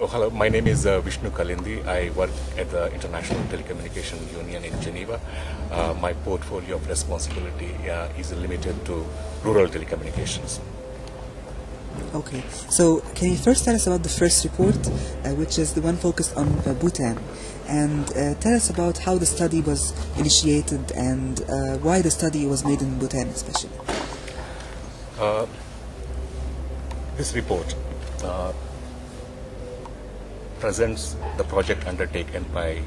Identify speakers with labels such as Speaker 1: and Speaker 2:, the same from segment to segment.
Speaker 1: Oh, hello. My name is uh, Vishnu Kalindi. I work at the International Telecommunication Union in Geneva. Uh, my portfolio of responsibility uh, is limited to rural telecommunications.
Speaker 2: Okay, so can you first tell us about the first report, uh, which is the one focused on uh, Bhutan, and uh, tell us about how the study was initiated and uh, why the study was made in Bhutan, especially.
Speaker 1: This report uh, presents the project undertaken by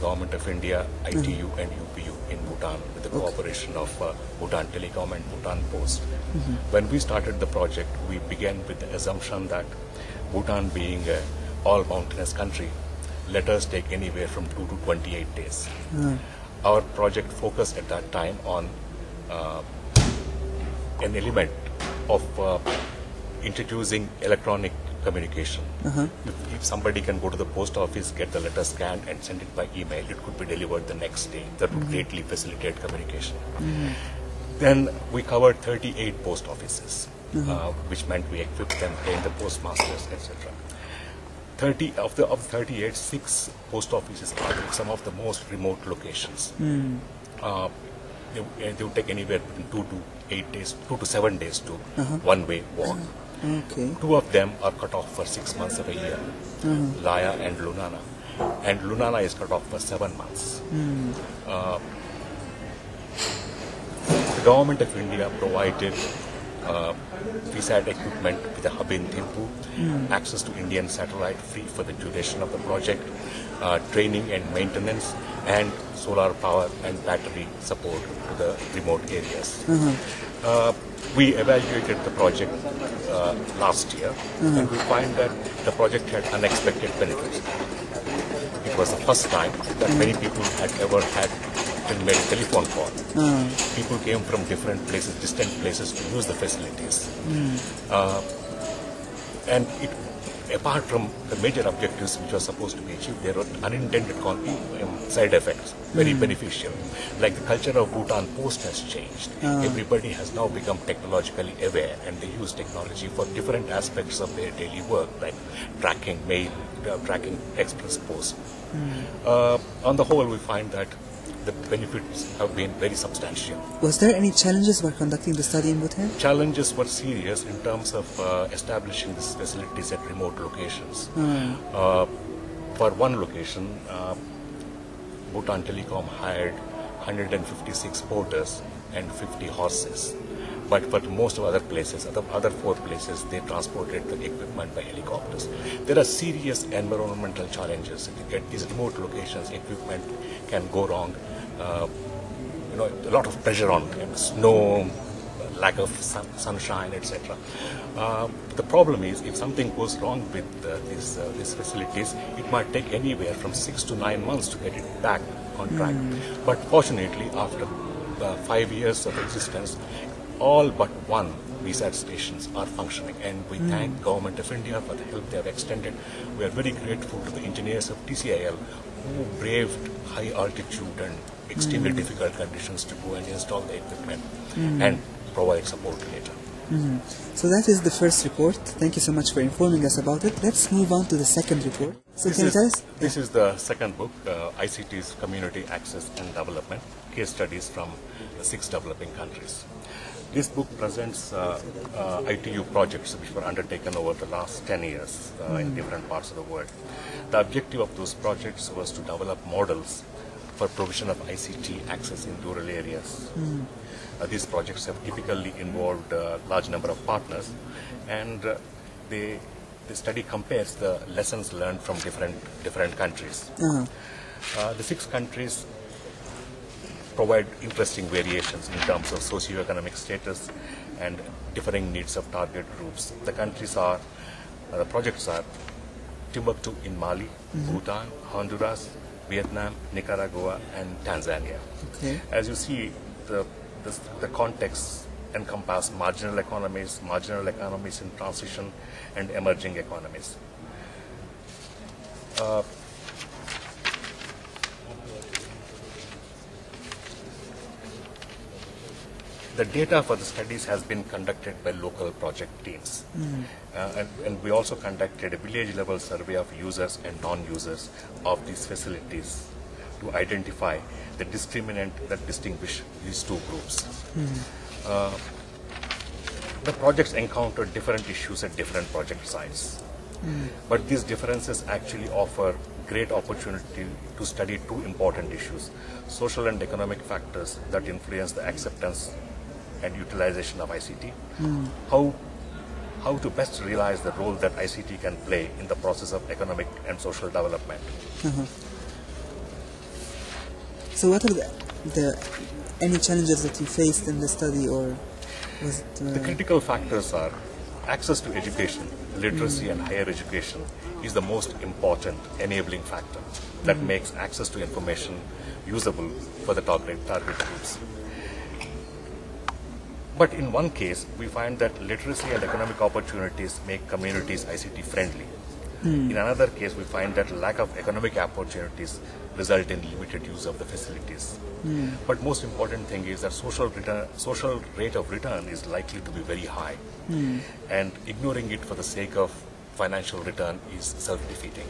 Speaker 1: Government of India, ITU and UPU in Bhutan with the cooperation of uh, Bhutan Telecom and Bhutan Post. When we started the project, we began with the assumption that Bhutan being a all mountainous country, letters take anywhere from 2 to 28 days. Our project focused at that time on uh, an element of uh, introducing electronic communication. If, if somebody can go to the post office, get the letter scanned, and send it by email, it could be delivered the next day. That would mm-hmm. greatly facilitate communication. Mm-hmm. Then we covered 38 post offices, uh-huh. uh, which meant we equipped them, trained the postmasters, etc. 30 of the of 38, six post offices are in some of the most remote locations. Mm. Uh, they, they would take anywhere between two to eight days, two to seven days to uh-huh. one way walk.
Speaker 2: Okay.
Speaker 1: Two of them are cut off for six months of a year, Laya and Lunana. And Lunana is cut off for seven months. Uh, the government of India provided uh, VSAT equipment with a hub in Thimphu, access to Indian satellite free for the duration of the project, uh, training and maintenance, and solar power and battery support to the remote areas. Uh, we evaluated the project uh, last year, and we find that the project had unexpected benefits. It was the first time that many people had ever had been made a telephone call. People came from different places, distant places to use the facilities. Uh, and it, apart from the major objectives which were supposed to be achieved, there were unintended um, side effects, very beneficial. Like the culture of Bhutan Post has changed. Everybody has now become technologically aware and they use technology for different aspects of their daily work, like tracking mail, uh, tracking express post. Uh, on the whole, we find that the benefits have been very substantial.
Speaker 2: Was there any challenges while conducting the study in Bhutan?
Speaker 1: Challenges were serious in terms of uh, establishing these facilities at remote locations. Uh, for one location, uh, Bhutan Telecom hired 156 porters and 50 horses. But for most of other places, other, other four places, they transported the equipment by helicopters. There are serious environmental challenges. At these remote locations, equipment can go wrong. Uh, you know, a lot of pressure on them, snow, lack of sun, sunshine, etc. Uh, the problem is, if something goes wrong with uh, these uh, these facilities, it might take anywhere from six to nine months to get it back on track. But fortunately, after uh, five years of existence, all but one VSAT stations are functioning, and we hmm. thank Government of India for the help they have extended. We are very grateful to the engineers of TCIL who braved high altitude and extremely hmm. difficult conditions to go and install the equipment hmm. and provide support later.
Speaker 2: So that is the first report. Thank you so much for informing us about it. Let's move on to the second report. So
Speaker 1: This
Speaker 2: can you
Speaker 1: is,
Speaker 2: tell us?
Speaker 1: this is the second book, uh, ICT's Community Access and Development, case studies from the six developing countries. This book presents uh, uh, ITU projects which were undertaken over the last 10 years uh, in different parts of the world. The objective of those projects was to develop models for provision of ICT access in rural areas. Uh, these projects have typically involved a large number of partners, and uh, they, the study compares the lessons learned from different, different countries. Uh, the six countries provide interesting variations in terms of socioeconomic status and differing needs of target groups. The countries are, uh, the projects are Timbuktu in Mali, Bhutan, Honduras, Vietnam, Nicaragua, and Tanzania.
Speaker 2: Okay.
Speaker 1: As you see, the, the, the context encompass marginal economies, marginal economies in transition, and emerging economies. Uh, the data for the studies has been conducted by local project teams. Uh, and, and we also conducted a village level survey of users and non-users of these facilities to identify the discriminant that distinguish these two groups. Uh, the projects encountered different issues at different project sites. But these differences actually offer great opportunity to study two important issues social and economic factors that influence the acceptance and utilization of ICT, hmm. how, how to best realize the role that ICT can play in the process of economic and social development. Uh-huh.
Speaker 2: So what are the, the any challenges that you faced in the study or was it, uh,
Speaker 1: The critical factors are access to education, literacy, hmm. and higher education is the most important enabling factor that hmm. makes access to information usable for the target, target groups. But in one case, we find that literacy and economic opportunities make communities ICT friendly. In another case, we find that lack of economic opportunities result in limited use of the facilities. But most important thing is that social return, social rate of return is likely to be very high, and ignoring it for the sake of financial return is self-defeating.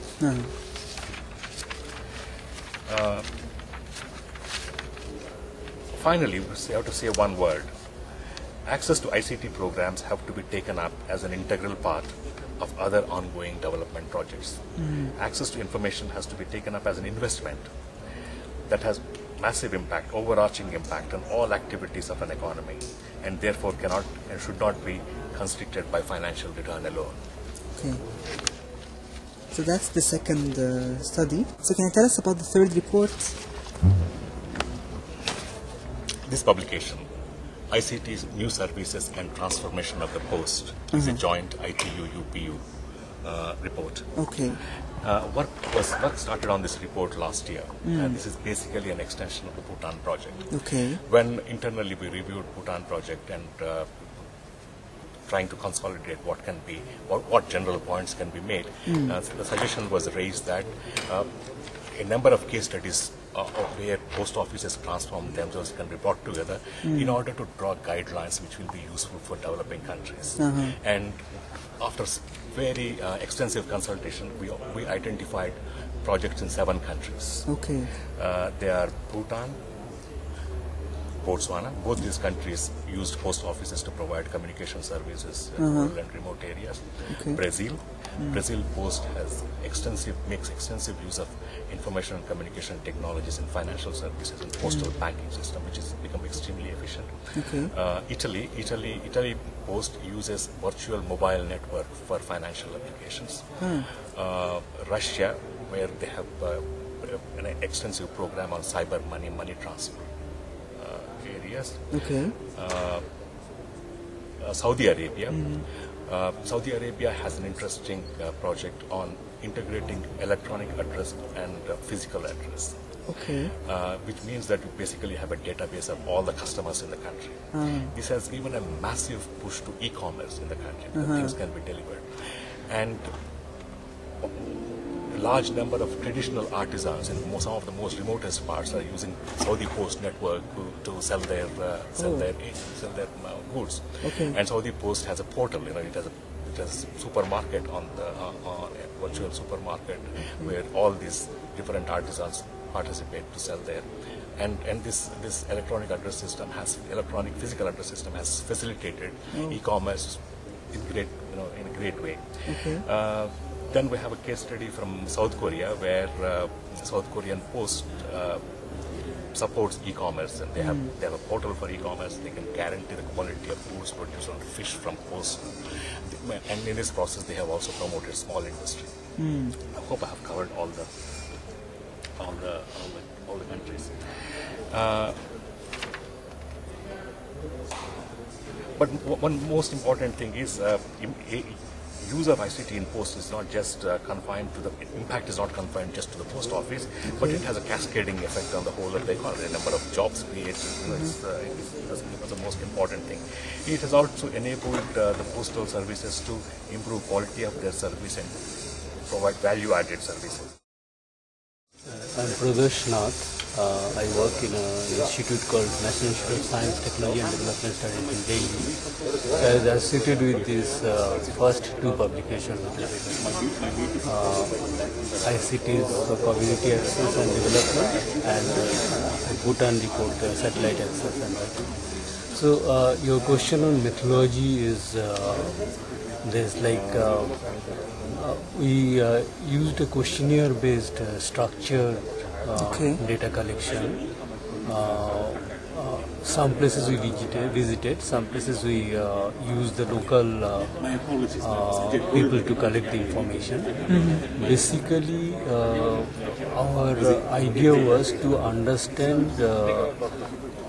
Speaker 2: uh-huh.
Speaker 1: Finally, we have to say one word. Access to ICT programs have to be taken up as an integral part of other ongoing development projects. Access to information has to be taken up as an investment that has massive impact, overarching impact on all activities of an economy, and therefore cannot and should not be constricted by financial return alone.
Speaker 2: Okay. So that's the second uh, study. So can you tell us about the third report?
Speaker 1: This publication, ICT's New Services and Transformation of the Post, is a joint ITU-UPU uh, report.
Speaker 2: Okay.
Speaker 1: Uh, work was work started on this report last year, and this is basically an extension of the Bhutan project.
Speaker 2: Okay.
Speaker 1: When internally we reviewed Bhutan project and uh, trying to consolidate what can be, what, what general points can be made, uh, so the suggestion was raised that uh, a number of case studies uh, of where post offices transform themselves can be brought together in order to draw guidelines which will be useful for developing countries. And after very uh, extensive consultation, we, we identified projects in seven countries.
Speaker 2: Okay.
Speaker 1: Uh, they are Bhutan, Botswana. Both these countries used post offices to provide communication services in rural and remote areas.
Speaker 2: Okay.
Speaker 1: Brazil. Brazil Post has extensive makes extensive use of information and communication technologies in financial services and postal banking system, which has become extremely efficient.
Speaker 2: Okay.
Speaker 1: Uh, Italy, Italy, Italy Post uses virtual mobile network for financial applications. Uh, Russia, where they have uh, an extensive program on cyber money, money transfer areas.
Speaker 2: Okay.
Speaker 1: Uh, Saudi Arabia. Uh, Saudi Arabia has an interesting uh, project on integrating electronic address and uh, physical address.
Speaker 2: Okay.
Speaker 1: Uh, which means that you basically have a database of all the customers in the country. This has given a massive push to e-commerce in the country. that Things can be delivered, and large number of traditional artisans in some of the most remotest parts are using Saudi Post network to, to sell their uh, sell
Speaker 2: Oh.
Speaker 1: their sell their uh, goods.
Speaker 2: Okay.
Speaker 1: And Saudi Post has a portal. You know, it has a it has a supermarket on the uh, on a virtual supermarket where all these different artisans participate to sell there. And, and this, this electronic address system has electronic physical address system has facilitated e-commerce in great you know in a great way.
Speaker 2: Okay.
Speaker 1: Uh, then we have a case study from South Korea where uh, South Korean Post uh, supports e-commerce and they have they have a portal for e-commerce. They can guarantee the quality of goods produced on fish from post. And in this process, they have also promoted small industry. I hope I have covered all the all the all the, all the countries. Uh, but one most important thing is uh, use of ICT in post is not just uh, confined to the impact is not confined just to the post office, but it has a cascading effect on the whole of the economy. The number of jobs created you know, it's, uh, it's the most important thing. It has also enabled uh, the postal services to improve quality of their service and provide value-added services.
Speaker 3: I'm Pradosh Nath. Uh, I work in an institute called National Institute of Science, Technology and Development Studies in Delhi. I was associated with these uh, first two publications, uh, ICTs for Community Access and Development and uh, Bhutan report, uh, Satellite Access and that. So uh, your question on methodology is uh, there's like uh, uh, we uh, used a questionnaire based uh, structure uh,
Speaker 2: Okay.
Speaker 3: data collection. Uh, uh, some places we visited, visited some places we uh, used the local uh, uh, people to collect the information. Basically, uh, our uh, idea was to understand uh,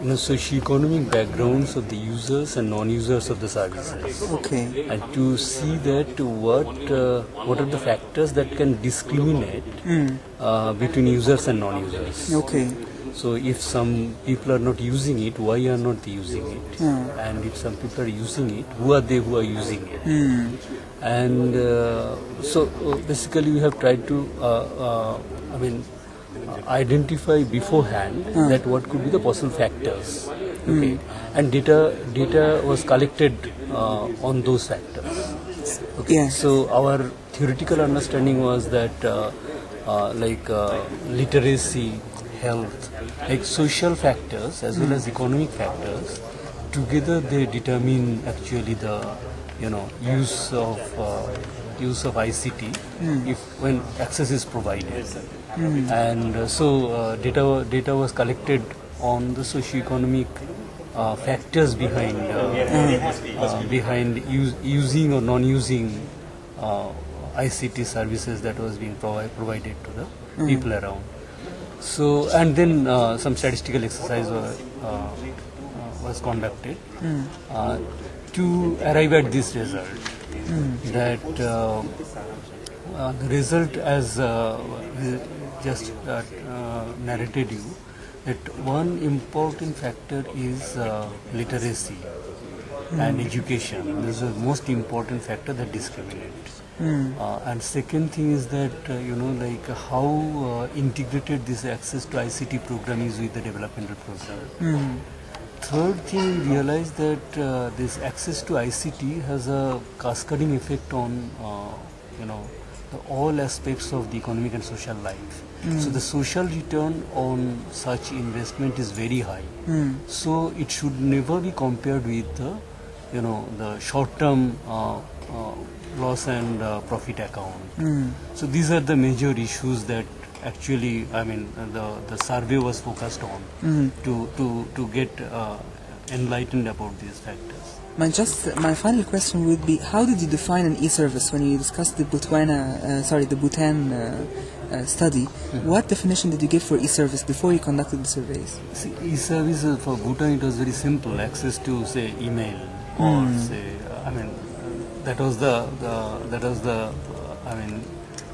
Speaker 3: you know, socioeconomic backgrounds of the users and non-users of the services
Speaker 2: Okay.
Speaker 3: and to see that what uh, what are the factors that can discriminate uh, between users and non-users.
Speaker 2: Okay.
Speaker 3: So if some people are not using it, why are not they using it?
Speaker 2: Hmm.
Speaker 3: And if some people are using it, who are they who are using it?
Speaker 2: Hmm.
Speaker 3: And uh, so uh, basically we have tried to, uh, uh, I mean, identify beforehand
Speaker 2: Hmm.
Speaker 3: that what could be the possible factors. Okay. And data data was collected uh, on those factors. Okay.
Speaker 2: Yeah.
Speaker 3: So our theoretical understanding was that uh, uh, like uh, literacy, health, like social factors as well as economic factors, together they determine actually the you know use of uh, use of ICT if when access is provided. And uh, so uh, data data was collected on the socio-economic uh, factors behind uh, uh, behind use, using or non-using uh, ICT services that was being provi- provided to the people around. So and then uh, some statistical exercise were, uh, uh, was conducted uh, to arrive at this result. That uh, uh, the result, as uh, just uh, uh, narrated you, that one important factor is uh, literacy and education. This is the most important factor that discriminates. Uh, and second thing is that uh, you know like how uh, integrated this access to ICT program is with the developmental program. Third thing, we realized that uh, this access to ICT has a cascading effect on, uh, you know, the, all aspects of the economic and social life. So the social return on such investment is very high. So it should never be compared with the, you know, the short-term uh, uh, loss and uh, profit account. So these are the major issues that actually, I mean, the the survey was focused on to to to get uh, enlightened about these factors.
Speaker 2: My just my final question would be: How did you define an e-service when you discussed the Botswana, uh, sorry, the Bhutan uh, uh, study? What definition did you give for e-service before you conducted the surveys?
Speaker 3: See, e-service uh, for Bhutan it was very simple. Access to say email or say, I mean, uh, that was the, the that was the, uh, I mean,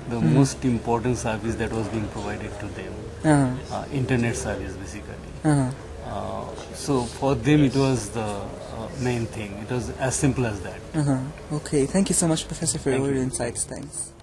Speaker 3: the most important service that was being provided to them.
Speaker 2: Uh-huh.
Speaker 3: Uh, internet service basically.
Speaker 2: Uh-huh.
Speaker 3: Uh, so for them it was the uh, main thing. It was as simple as that.
Speaker 2: Uh-huh. Okay, thank you so much, Professor, for
Speaker 3: Thank
Speaker 2: your
Speaker 3: you.
Speaker 2: insights. Thanks.